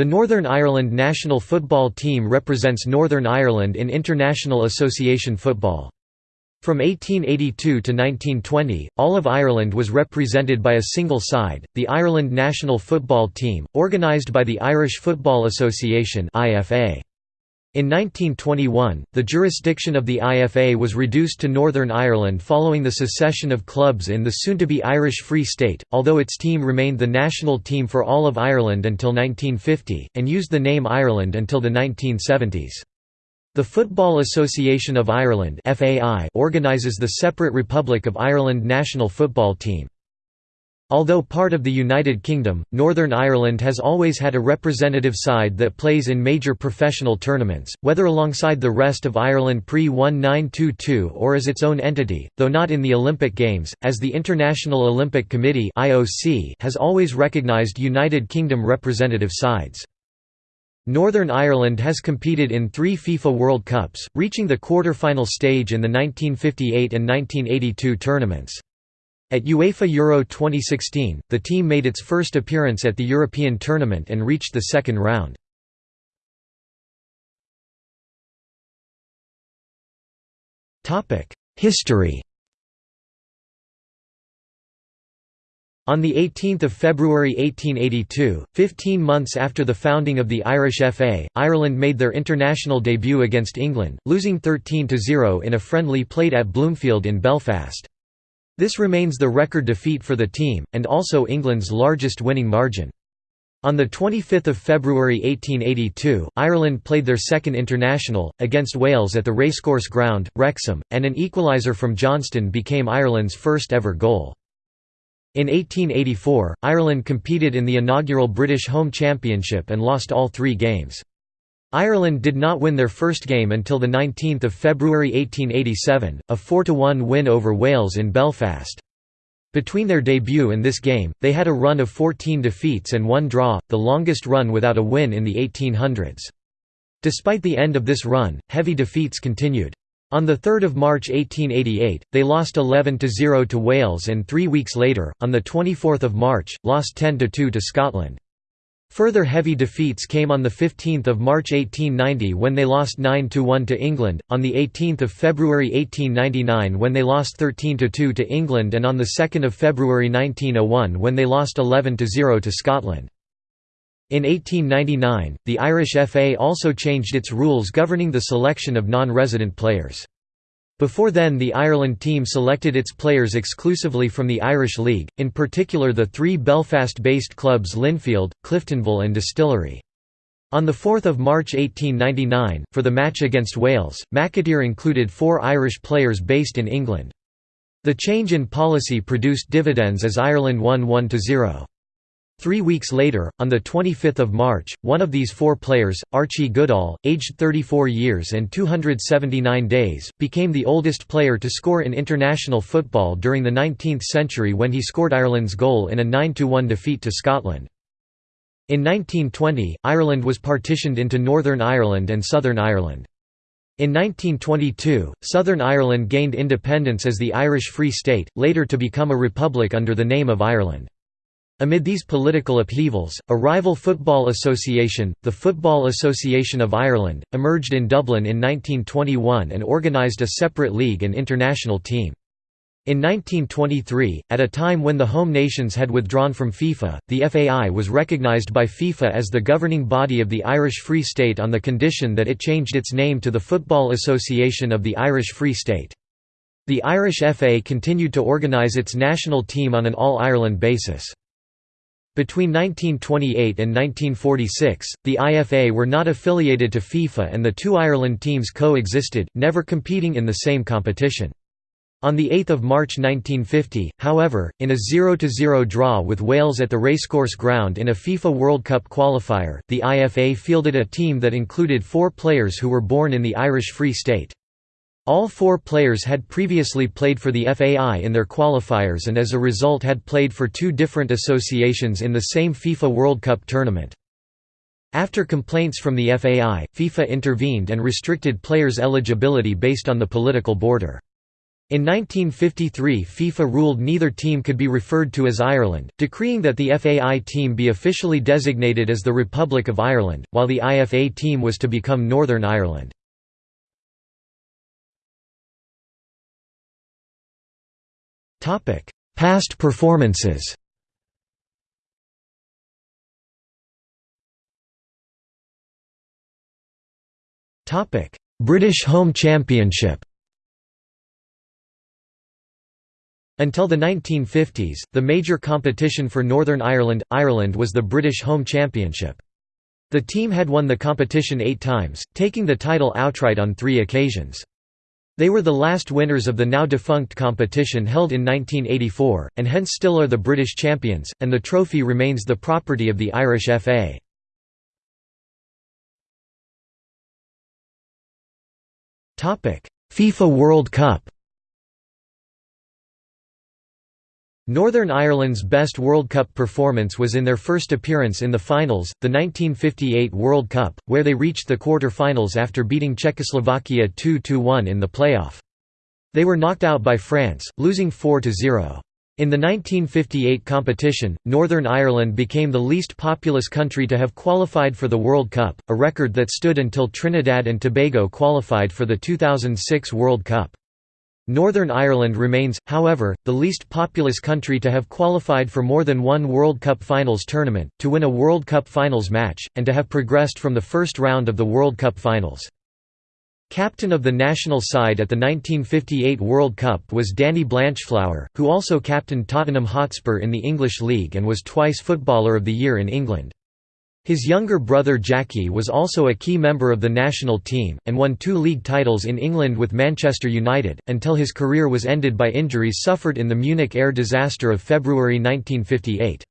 The Northern Ireland national football team represents Northern Ireland in international association football. From 1882 to 1920, all of Ireland was represented by a single side, the Ireland national football team, organised by the Irish Football Association IFA. In 1921, the jurisdiction of the IFA was reduced to Northern Ireland following the secession of clubs in the soon-to-be Irish Free State, although its team remained the national team for all of Ireland until 1950, and used the name Ireland until the 1970s. The Football Association of Ireland organises the separate Republic of Ireland national football team. Although part of the United Kingdom, Northern Ireland has always had a representative side that plays in major professional tournaments, whether alongside the rest of Ireland pre-1922 or as its own entity, though not in the Olympic Games, as the International Olympic Committee has always recognised United Kingdom representative sides. Northern Ireland has competed in three FIFA World Cups, reaching the quarter-final stage in the 1958 and 1982 tournaments. At UEFA Euro 2016, the team made its first appearance at the European tournament and reached the second round. History On 18 February 1882, 15 months after the founding of the Irish FA, Ireland made their international debut against England, losing 13–0 in a friendly played at Bloomfield in Belfast. This remains the record defeat for the team, and also England's largest winning margin. On 25 February 1882, Ireland played their second international, against Wales at the Racecourse Ground, Wrexham, and an equaliser from Johnston became Ireland's first ever goal. In 1884, Ireland competed in the inaugural British Home Championship and lost all three games. Ireland did not win their first game until 19 February 1887, a 4–1 win over Wales in Belfast. Between their debut and this game, they had a run of 14 defeats and one draw, the longest run without a win in the 1800s. Despite the end of this run, heavy defeats continued. On 3 March 1888, they lost 11–0 to Wales and three weeks later, on 24 March, lost 10–2 to Scotland. Further heavy defeats came on 15 March 1890 when they lost 9–1 to England, on 18 February 1899 when they lost 13–2 to England and on 2 February 1901 when they lost 11–0 to Scotland. In 1899, the Irish FA also changed its rules governing the selection of non-resident players. Before then the Ireland team selected its players exclusively from the Irish League, in particular the three Belfast-based clubs Linfield, Cliftonville and Distillery. On 4 March 1899, for the match against Wales, McAteer included four Irish players based in England. The change in policy produced dividends as Ireland won 1–0. Three weeks later, on 25 March, one of these four players, Archie Goodall, aged 34 years and 279 days, became the oldest player to score in international football during the 19th century when he scored Ireland's goal in a 9–1 defeat to Scotland. In 1920, Ireland was partitioned into Northern Ireland and Southern Ireland. In 1922, Southern Ireland gained independence as the Irish Free State, later to become a republic under the name of Ireland. Amid these political upheavals, a rival football association, the Football Association of Ireland, emerged in Dublin in 1921 and organised a separate league and international team. In 1923, at a time when the home nations had withdrawn from FIFA, the FAI was recognised by FIFA as the governing body of the Irish Free State on the condition that it changed its name to the Football Association of the Irish Free State. The Irish FA continued to organise its national team on an all-Ireland basis. Between 1928 and 1946, the IFA were not affiliated to FIFA and the two Ireland teams co-existed, never competing in the same competition. On 8 March 1950, however, in a 0–0 draw with Wales at the Racecourse Ground in a FIFA World Cup qualifier, the IFA fielded a team that included four players who were born in the Irish Free State. All four players had previously played for the FAI in their qualifiers and as a result had played for two different associations in the same FIFA World Cup tournament. After complaints from the FAI, FIFA intervened and restricted players' eligibility based on the political border. In 1953 FIFA ruled neither team could be referred to as Ireland, decreeing that the FAI team be officially designated as the Republic of Ireland, while the IFA team was to become Northern Ireland. Past performances British Home Championship Until the 1950s, the major competition for Northern Ireland, Ireland was the British Home Championship. The team had won the competition eight times, taking the title outright on three occasions. They were the last winners of the now defunct competition held in 1984, and hence still are the British champions, and the trophy remains the property of the Irish FA. FIFA World Cup Northern Ireland's best World Cup performance was in their first appearance in the finals, the 1958 World Cup, where they reached the quarter-finals after beating Czechoslovakia 2–1 in the playoff. They were knocked out by France, losing 4–0. In the 1958 competition, Northern Ireland became the least populous country to have qualified for the World Cup, a record that stood until Trinidad and Tobago qualified for the 2006 World Cup. Northern Ireland remains, however, the least populous country to have qualified for more than one World Cup Finals tournament, to win a World Cup Finals match, and to have progressed from the first round of the World Cup Finals. Captain of the national side at the 1958 World Cup was Danny Blanchflower, who also captained Tottenham Hotspur in the English League and was twice Footballer of the Year in England. His younger brother Jackie was also a key member of the national team, and won two league titles in England with Manchester United, until his career was ended by injuries suffered in the Munich air disaster of February 1958.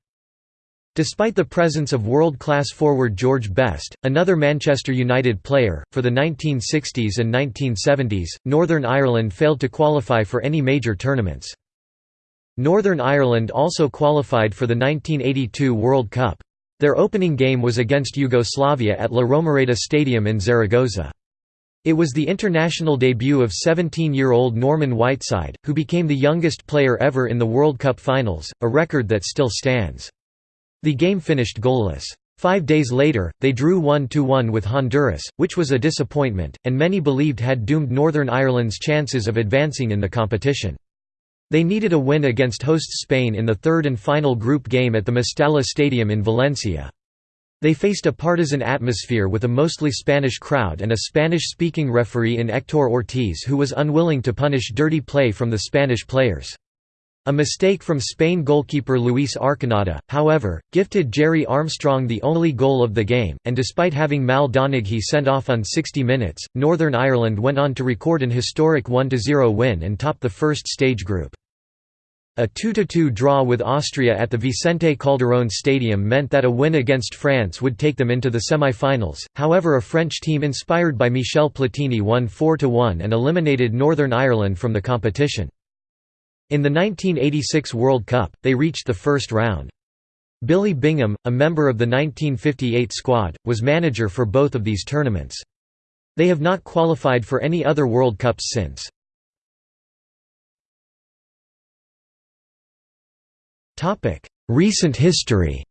Despite the presence of world-class forward George Best, another Manchester United player, for the 1960s and 1970s, Northern Ireland failed to qualify for any major tournaments. Northern Ireland also qualified for the 1982 World Cup. Their opening game was against Yugoslavia at La Romareda Stadium in Zaragoza. It was the international debut of 17-year-old Norman Whiteside, who became the youngest player ever in the World Cup finals, a record that still stands. The game finished goalless. Five days later, they drew 1–1 with Honduras, which was a disappointment, and many believed had doomed Northern Ireland's chances of advancing in the competition. They needed a win against hosts Spain in the third and final group game at the Mestalla Stadium in Valencia. They faced a partisan atmosphere with a mostly Spanish crowd and a Spanish-speaking referee in Hector Ortiz who was unwilling to punish dirty play from the Spanish players. A mistake from Spain goalkeeper Luis Arconada, however, gifted Gerry Armstrong the only goal of the game, and despite having Mal Donaghy sent off on 60 minutes, Northern Ireland went on to record an historic 1–0 win and top the first stage group. A 2–2 draw with Austria at the Vicente Calderón Stadium meant that a win against France would take them into the semi-finals, however a French team inspired by Michel Platini won 4–1 and eliminated Northern Ireland from the competition. In the 1986 World Cup, they reached the first round. Billy Bingham, a member of the 1958 squad, was manager for both of these tournaments. They have not qualified for any other World Cups since. Recent history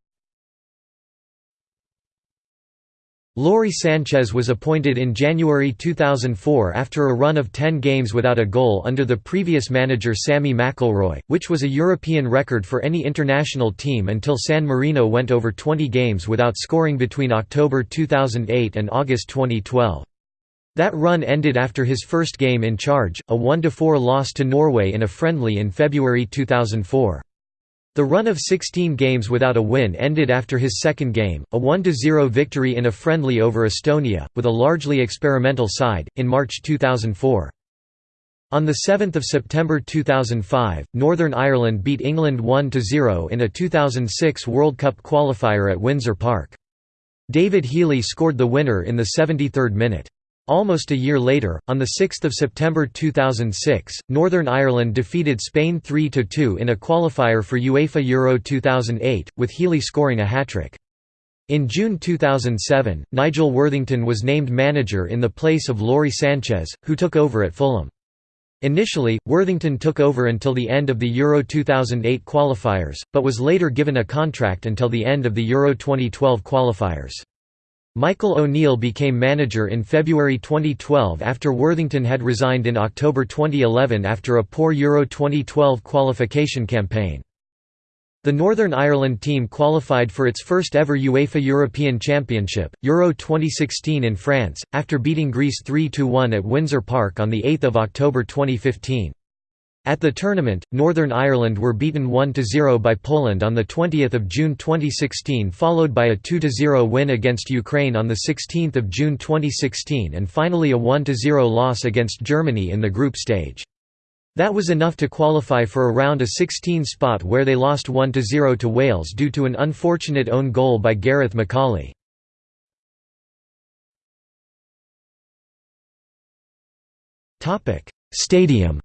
Lawrie Sanchez was appointed in January 2004 after a run of 10 games without a goal under the previous manager Sammy McIlroy, which was a European record for any international team until San Marino went over 20 games without scoring between October 2008 and August 2012. That run ended after his first game in charge, a 1–4 loss to Norway in a friendly in February 2004. The run of 16 games without a win ended after his second game, a 1–0 victory in a friendly over Estonia, with a largely experimental side, in March 2004. On 7 September 2005, Northern Ireland beat England 1–0 in a 2006 World Cup qualifier at Windsor Park. David Healy scored the winner in the 73rd minute. Almost a year later, on 6 September 2006, Northern Ireland defeated Spain 3–2 in a qualifier for UEFA Euro 2008, with Healy scoring a hat-trick. In June 2007, Nigel Worthington was named manager in the place of Lawrie Sanchez, who took over at Fulham. Initially, Worthington took over until the end of the Euro 2008 qualifiers, but was later given a contract until the end of the Euro 2012 qualifiers. Michael O'Neill became manager in February 2012 after Worthington had resigned in October 2011 after a poor Euro 2012 qualification campaign. The Northern Ireland team qualified for its first ever UEFA European Championship, Euro 2016 in France, after beating Greece 3–1 at Windsor Park on 8 October 2015. At the tournament, Northern Ireland were beaten 1–0 by Poland on 20 June 2016 followed by a 2–0 win against Ukraine on 16 June 2016 and finally a 1–0 loss against Germany in the group stage. That was enough to qualify for a 16 spot where they lost 1–0 to Wales due to an unfortunate own goal by Gareth McAuley. Stadium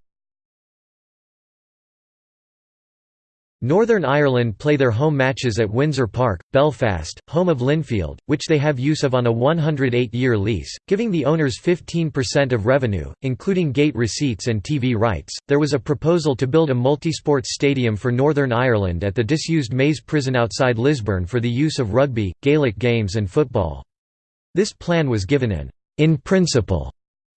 Northern Ireland play their home matches at Windsor Park, Belfast, home of Linfield, which they have use of on a 108-year lease, giving the owners 15% of revenue, including gate receipts and TV rights. There was a proposal to build a multisports stadium for Northern Ireland at the disused Maze prison outside Lisburn for the use of rugby, Gaelic games and football. This plan was given an in principle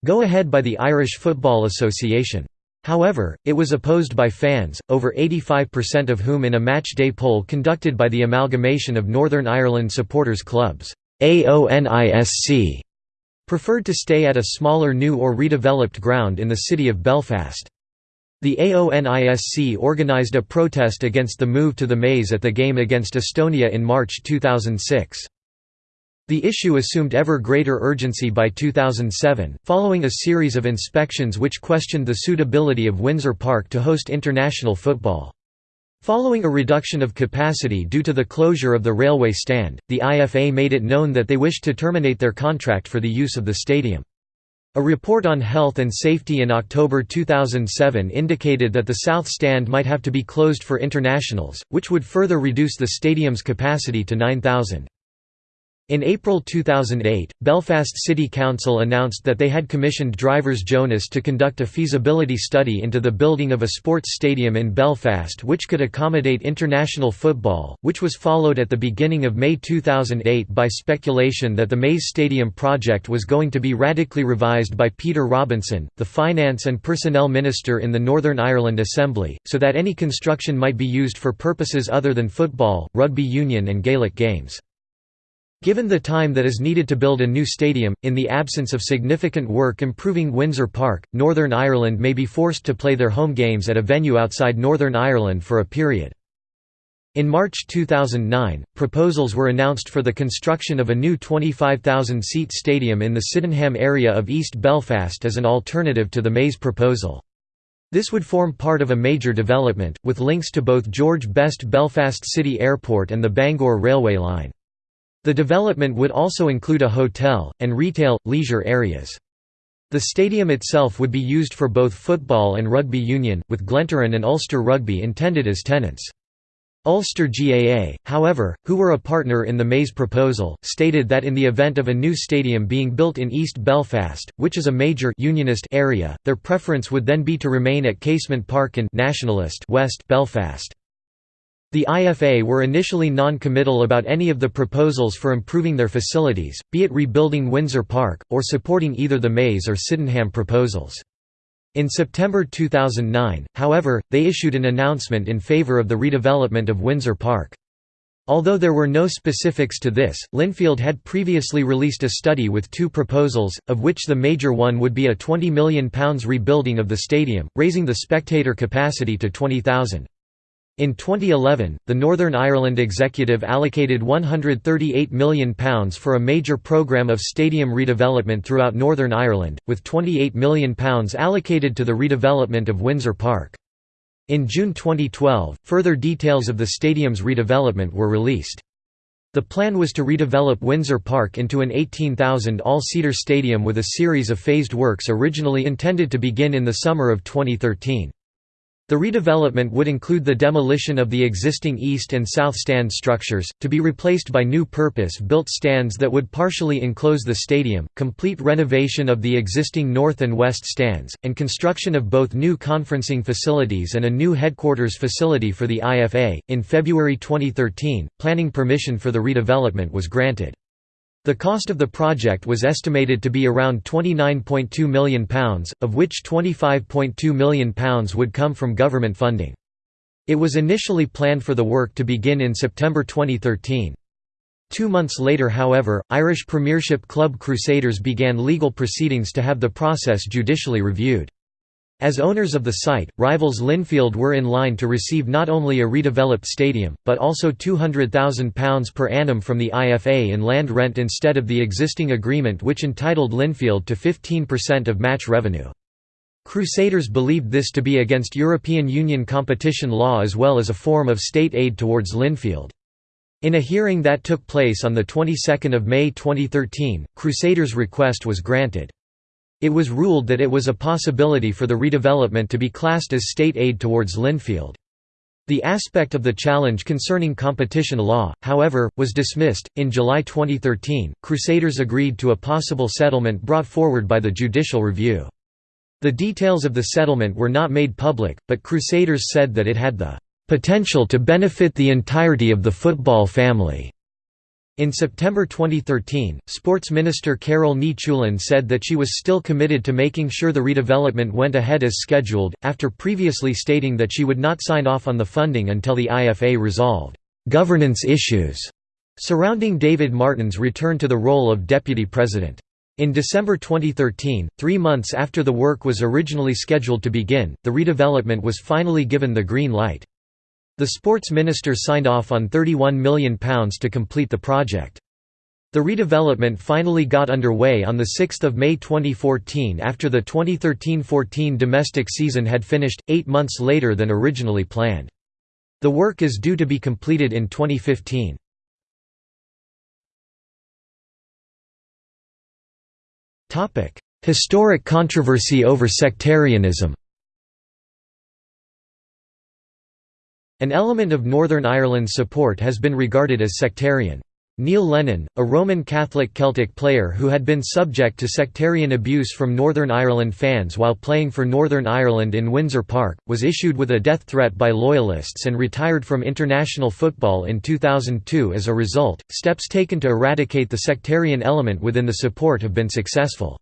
go-ahead by the Irish Football Association. However, it was opposed by fans, over 85% of whom in a match-day poll conducted by the Amalgamation of Northern Ireland Supporters Clubs AONISC, preferred to stay at a smaller new or redeveloped ground in the city of Belfast. The AONISC organised a protest against the move to the Maze at the game against Estonia in March 2006. The issue assumed ever greater urgency by 2007, following a series of inspections which questioned the suitability of Windsor Park to host international football. Following a reduction of capacity due to the closure of the railway stand, the IFA made it known that they wished to terminate their contract for the use of the stadium. A report on health and safety in October 2007 indicated that the south stand might have to be closed for internationals, which would further reduce the stadium's capacity to 9,000. In April 2008, Belfast City Council announced that they had commissioned Drivers Jonas to conduct a feasibility study into the building of a sports stadium in Belfast which could accommodate international football, which was followed at the beginning of May 2008 by speculation that the Maze Stadium project was going to be radically revised by Peter Robinson, the Finance and Personnel Minister in the Northern Ireland Assembly, so that any construction might be used for purposes other than football, rugby union and Gaelic games. Given the time that is needed to build a new stadium, in the absence of significant work improving Windsor Park, Northern Ireland may be forced to play their home games at a venue outside Northern Ireland for a period. In March 2009, proposals were announced for the construction of a new 25,000-seat stadium in the Sydenham area of East Belfast as an alternative to the Maze proposal. This would form part of a major development, with links to both George Best Belfast City Airport and the Bangor railway line. The development would also include a hotel, and retail, leisure areas. The stadium itself would be used for both football and rugby union, with Glentoran and Ulster Rugby intended as tenants. Ulster GAA, however, who were a partner in the Maze proposal, stated that in the event of a new stadium being built in East Belfast, which is a major unionist area, their preference would then be to remain at Casement Park in nationalist West Belfast. The IFA were initially non-committal about any of the proposals for improving their facilities, be it rebuilding Windsor Park, or supporting either the Maze or Sydenham proposals. In September 2009, however, they issued an announcement in favour of the redevelopment of Windsor Park. Although there were no specifics to this, Linfield had previously released a study with two proposals, of which the major one would be a £20 million rebuilding of the stadium, raising the spectator capacity to 20,000. In 2011, the Northern Ireland Executive allocated £138 million for a major programme of stadium redevelopment throughout Northern Ireland, with £28 million allocated to the redevelopment of Windsor Park. In June 2012, further details of the stadium's redevelopment were released. The plan was to redevelop Windsor Park into an 18,000 all-seater stadium with a series of phased works originally intended to begin in the summer of 2013. The redevelopment would include the demolition of the existing east and south stand structures, to be replaced by new purpose-built stands that would partially enclose the stadium, complete renovation of the existing north and west stands, and construction of both new conferencing facilities and a new headquarters facility for the IFA. In February 2013, planning permission for the redevelopment was granted. The cost of the project was estimated to be around £29.2 million, of which £25.2 million would come from government funding. It was initially planned for the work to begin in September 2013. Two months later however, Irish Premiership club Crusaders began legal proceedings to have the process judicially reviewed. As owners of the site, rivals Linfield were in line to receive not only a redeveloped stadium, but also £200,000 per annum from the IFA in land rent instead of the existing agreement which entitled Linfield to 15% of match revenue. Crusaders believed this to be against European Union competition law as well as a form of state aid towards Linfield. In a hearing that took place on the 22nd of May 2013, Crusaders' request was granted. It was ruled that it was a possibility for the redevelopment to be classed as state aid towards Linfield. The aspect of the challenge concerning competition law, however, was dismissed. In July 2013, Crusaders agreed to a possible settlement brought forward by the judicial review. The details of the settlement were not made public, but Crusaders said that it had the potential to benefit the entirety of the football family. In September 2013, Sports Minister Carál Ní Chuilín said that she was still committed to making sure the redevelopment went ahead as scheduled, after previously stating that she would not sign off on the funding until the IFA resolved «governance issues» surrounding David Martin's return to the role of deputy president. In December 2013, three months after the work was originally scheduled to begin, the redevelopment was finally given the green light. The sports minister signed off on £31 million to complete the project. The redevelopment finally got underway on 6 May 2014 after the 2013–14 domestic season had finished, eight months later than originally planned. The work is due to be completed in 2015. Historic controversy over sectarianism An element of Northern Ireland's support has been regarded as sectarian. Neil Lennon, a Roman Catholic Celtic player who had been subject to sectarian abuse from Northern Ireland fans while playing for Northern Ireland in Windsor Park, was issued with a death threat by Loyalists and retired from international football in 2002 as a result. Steps taken to eradicate the sectarian element within the support have been successful.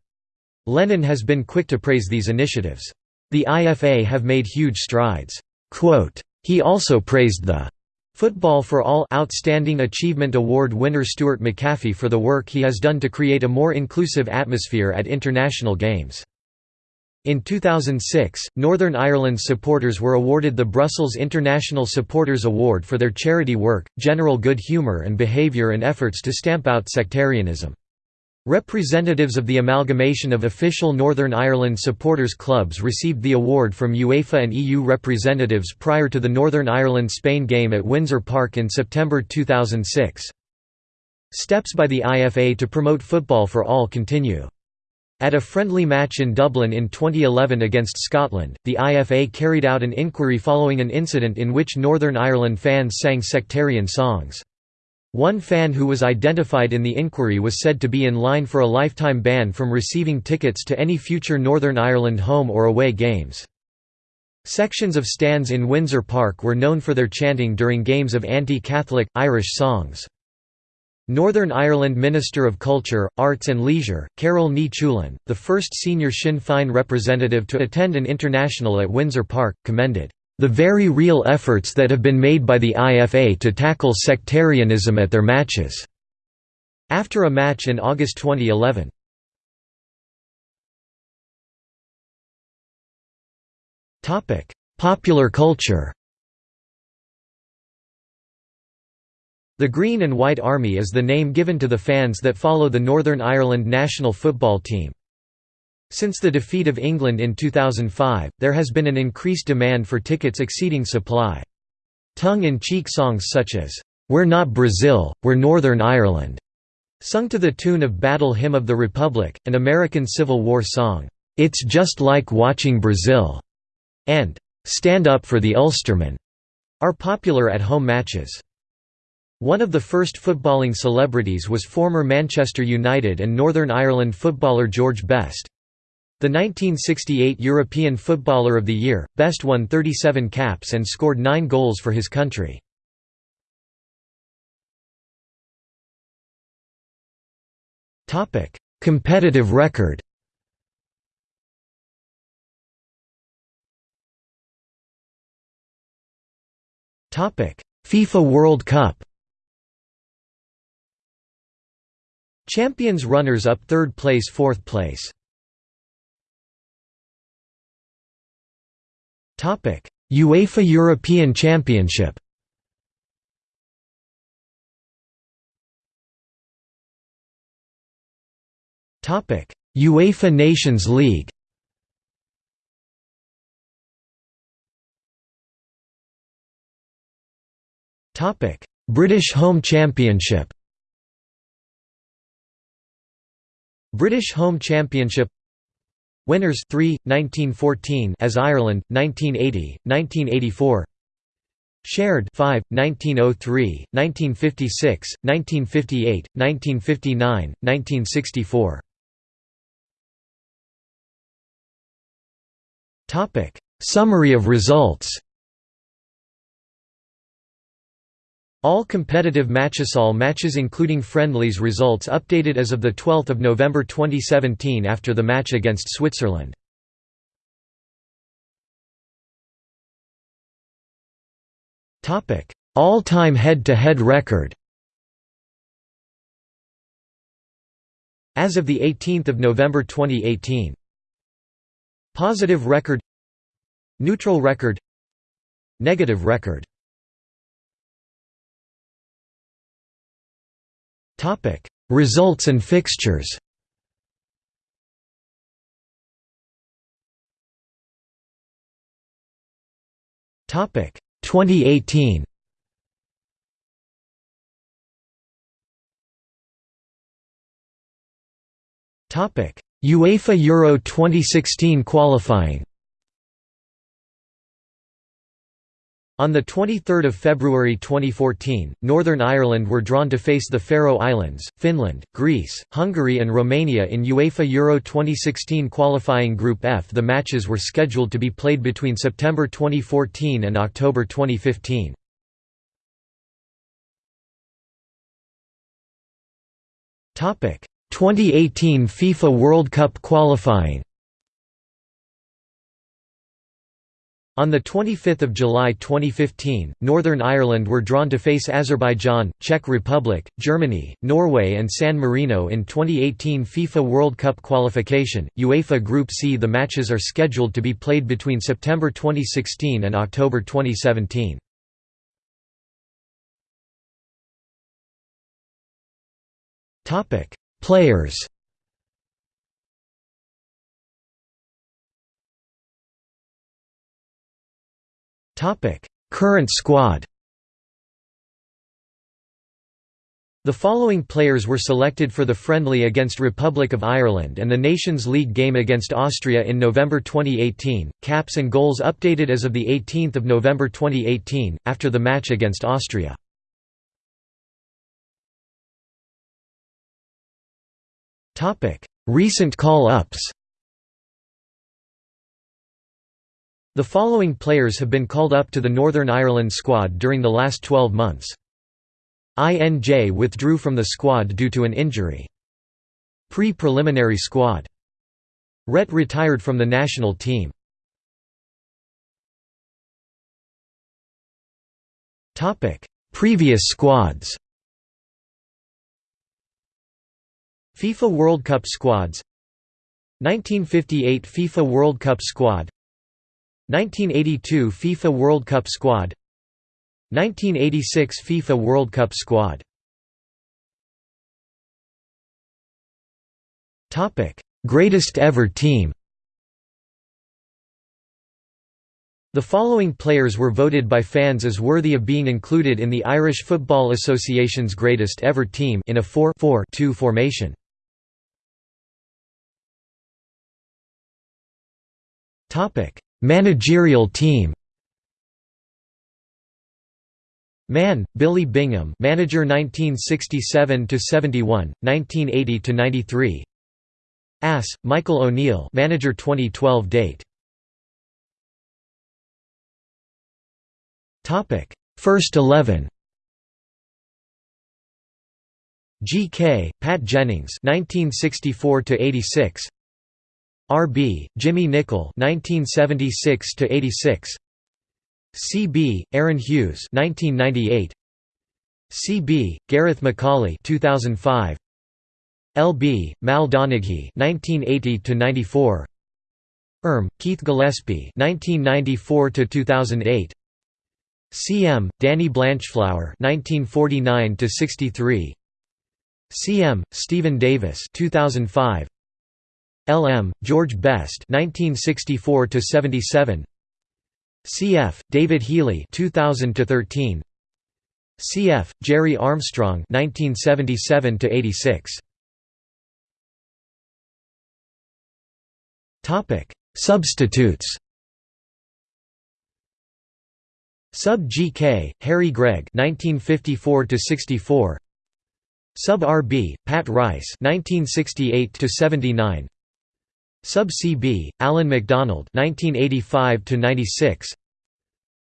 Lennon has been quick to praise these initiatives. The IFA have made huge strides. Quote, he also praised the Football for All Outstanding Achievement Award winner Stuart McAfee for the work he has done to create a more inclusive atmosphere at international games. In 2006, Northern Ireland's supporters were awarded the Brussels International Supporters Award for their charity work, general good humour and behaviour and efforts to stamp out sectarianism. Representatives of the amalgamation of official Northern Ireland supporters clubs received the award from UEFA and EU representatives prior to the Northern Ireland-Spain game at Windsor Park in September 2006. Steps by the IFA to promote football for all continue. At a friendly match in Dublin in 2011 against Scotland, the IFA carried out an inquiry following an incident in which Northern Ireland fans sang sectarian songs. One fan who was identified in the inquiry was said to be in line for a lifetime ban from receiving tickets to any future Northern Ireland home or away games. Sections of stands in Windsor Park were known for their chanting during games of anti-Catholic, Irish songs. Northern Ireland Minister of Culture, Arts and Leisure, Carol Ní the first senior Sinn Féin representative to attend an international at Windsor Park, commended the very real efforts that have been made by the IFA to tackle sectarianism at their matches." After a match in August 2011. Popular culture The Green and White Army is the name given to the fans that follow the Northern Ireland national football team. Since the defeat of England in 2005, there has been an increased demand for tickets exceeding supply. Tongue-in-cheek songs such as, "'We're not Brazil, we're Northern Ireland' sung to the tune of Battle Hymn of the Republic, an American Civil War song, "'It's Just Like Watching Brazil' and "'Stand Up for the Ulsterman' are popular at home matches. One of the first footballing celebrities was former Manchester United and Northern Ireland footballer George Best. The 1968 European Footballer of the Year, Best won 37 caps and scored 9 goals for his country. Competitive record FIFA World Cup Champions runners-up third place fourth place UEFA European Championship UEFA Nations League British Home Championship British Home Championship Winners 3 1914 as Ireland 1980 1984 Shared 5 1903 1956 1958 1959 1964 Topic. Summary of results All competitive Matchasol matches including friendlies results updated as of 12 November 2017 after the match against Switzerland. Topic: All-time head-to-head record. As of 18 November 2018 Positive record. Neutral record. Negative record Results and fixtures. Topic: 2018. Topic: UEFA Euro 2016 qualifying. On 23 February 2014, Northern Ireland were drawn to face the Faroe Islands, Finland, Greece, Hungary and Romania in UEFA Euro 2016 qualifying Group F. The matches were scheduled to be played between September 2014 and October 2015. Topic: 2018 FIFA World Cup qualifying On 25 July 2015, Northern Ireland were drawn to face Azerbaijan, Czech Republic, Germany, Norway and San Marino in 2018 FIFA World Cup qualification. UEFA Group C The matches are scheduled to be played between September 2016 and October 2017. Players Topic: Current squad. The following players were selected for the friendly against Republic of Ireland and the Nations League game against Austria in November 2018. Caps and goals updated as of the 18th of November 2018 after the match against Austria. Topic: Recent call-ups. The following players have been called up to the Northern Ireland squad during the last 12 months. INJ withdrew from the squad due to an injury. Pre-preliminary squad. Rhett retired from the national team. Previous squads FIFA World Cup squads 1958 FIFA World Cup squad 1982 FIFA World Cup squad. 1986 FIFA World Cup squad. Topic: Greatest ever team. The following players were voted by fans as worthy of being included in the Irish Football Association's greatest ever team in a 4-4-2 formation. Topic: Managerial team Mann, Billy Bingham, manager 1967 to 71, 1980 to 93. Ass, Michael O'Neill, manager 2012 date. Topic: First 11. G.K., Pat Jennings 1964 to 86. R.B., Jimmy Nicholl 1976 to 86. C.B., Aaron Hughes 1998. C.B., Gareth McAuley 2005. L.B., Mal Donaghy 1980 to 94. Erm, Keith Gillespie 1994 to 2008. C.M., Danny Blanchflower 1949 to 63. C.M., Stephen Davis 2005. L.M., George Best 1964 to 77. C.F., David Healy 2000 to 13. C.F., Gerry Armstrong 1977 to 86. Topic: Substitutes. Sub GK, Harry Gregg 1954 to 64. Sub RB, Pat Rice 1968 to 79. Sub CB, Alan McDonald 1985 to 96.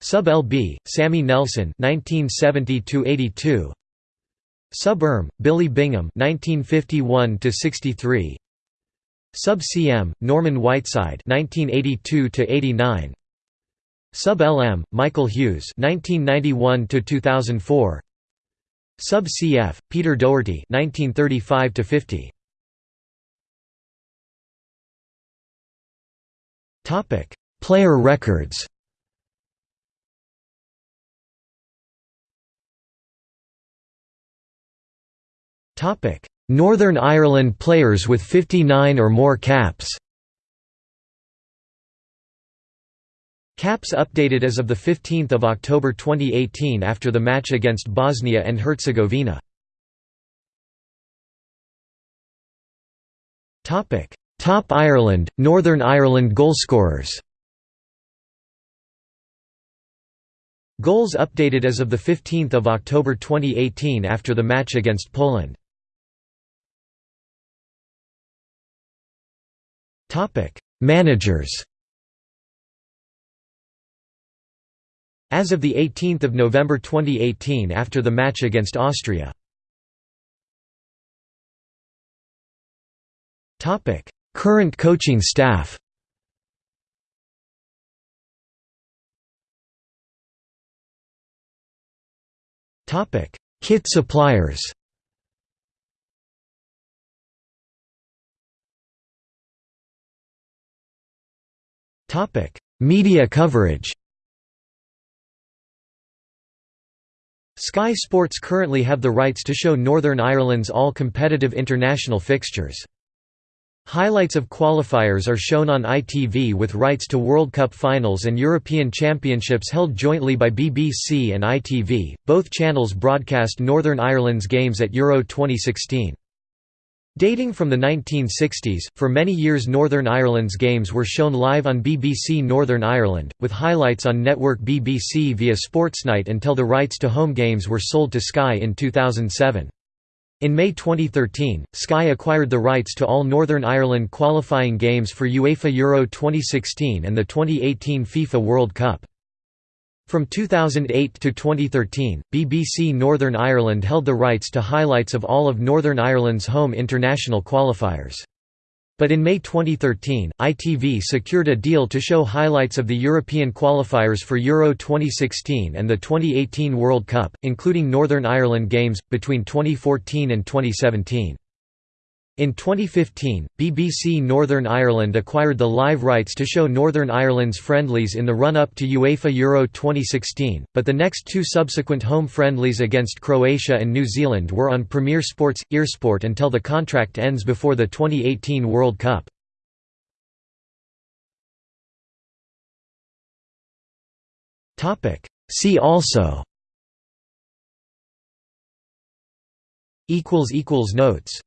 Sub LB, Sammy Nelson 1970 to 82. Sub ERM, Billy Bingham 1951 to 63. Sub CM, Norman Whiteside 1982 to 89. Sub LM, Michael Hughes 1991 to 2004. Sub CF, Peter Doherty 1935 Topic: Player records. Topic: Northern Ireland players with 59 or more caps. Caps updated as of 15 October 2018 after the match against Bosnia and Herzegovina. Top Ireland, Northern Ireland goalscorers Goals updated as of 15 October 2018 after the match against Poland. Managers As of 18 November 2018 after the match against Austria. Current coaching staff. Kit suppliers. Media coverage. Sky Sports currently have the rights to show Northern Ireland's all competitive international fixtures. Highlights of qualifiers are shown on ITV with rights to World Cup finals and European Championships held jointly by BBC and ITV. Both channels broadcast Northern Ireland's games at Euro 2016. Dating from the 1960s, for many years Northern Ireland's games were shown live on BBC Northern Ireland, with highlights on network BBC via Sportsnight until the rights to home games were sold to Sky in 2007. In May 2013, Sky acquired the rights to all Northern Ireland qualifying games for UEFA Euro 2016 and the 2018 FIFA World Cup. From 2008 to 2013, BBC Northern Ireland held the rights to highlights of all of Northern Ireland's home international qualifiers. But in May 2013, ITV secured a deal to show highlights of the European qualifiers for Euro 2016 and the 2018 World Cup, including Northern Ireland games, between 2014 and 2017. In 2015, BBC Northern Ireland acquired the live rights to show Northern Ireland's friendlies in the run-up to UEFA Euro 2016, but the next two subsequent home friendlies against Croatia and New Zealand were on Premier Sports, Eirsport until the contract ends before the 2018 World Cup. See also Notes